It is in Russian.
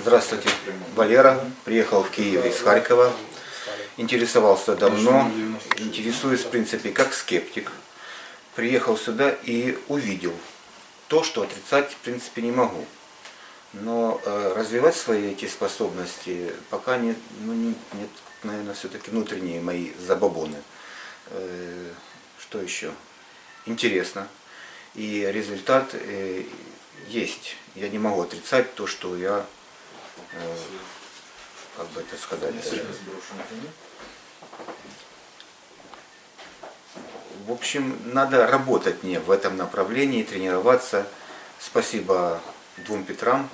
Здравствуйте, Валера. Приехал в Киев из Харькова. Интересовался давно. Интересуюсь, в принципе, как скептик. Приехал сюда и увидел то, что отрицать, в принципе, не могу. Но э, развивать свои эти способности пока нет, ну, не- нет наверное, все-таки внутренние мои забабоны. Э, что еще? Интересно. И результат э, есть. Я не могу отрицать то, что я, как бы это сказать. В общем, надо работать мне в этом направлении, тренироваться. Спасибо двум Петрам.